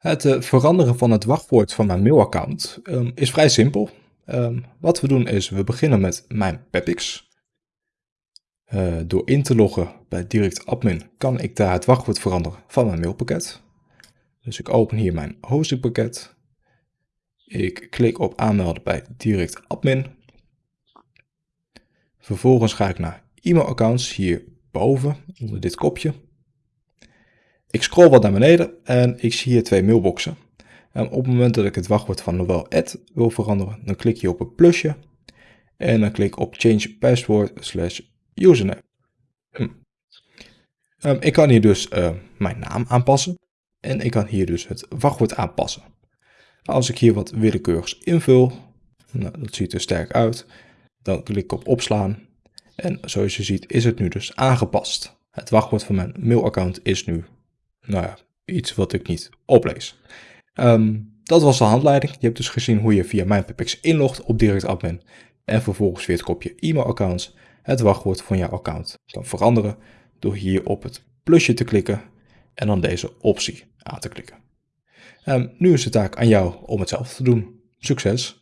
Het uh, veranderen van het wachtwoord van mijn mailaccount um, is vrij simpel. Um, wat we doen is, we beginnen met mijn Pepix. Uh, door in te loggen bij Direct Admin kan ik daar het wachtwoord veranderen van mijn mailpakket. Dus ik open hier mijn hostingpakket. Ik klik op aanmelden bij Direct Admin. Vervolgens ga ik naar e-mailaccounts hierboven onder dit kopje. Ik scroll wat naar beneden en ik zie hier twee mailboxen. En op het moment dat ik het wachtwoord van Noel Ad wil veranderen, dan klik je op het plusje. En dan klik op Change Password slash username. Hm. Um, ik kan hier dus uh, mijn naam aanpassen. En ik kan hier dus het wachtwoord aanpassen. Als ik hier wat willekeurigs invul, nou, dat ziet er sterk uit, dan klik ik op opslaan. En zoals je ziet is het nu dus aangepast. Het wachtwoord van mijn mailaccount is nu nou ja, iets wat ik niet oplees. Um, dat was de handleiding. Je hebt dus gezien hoe je via MyPipX inlogt op Direct Admin en vervolgens via het kopje e-mailaccounts het wachtwoord van jouw account kan veranderen door hier op het plusje te klikken en dan deze optie aan te klikken. Um, nu is het taak aan jou om hetzelfde te doen. Succes!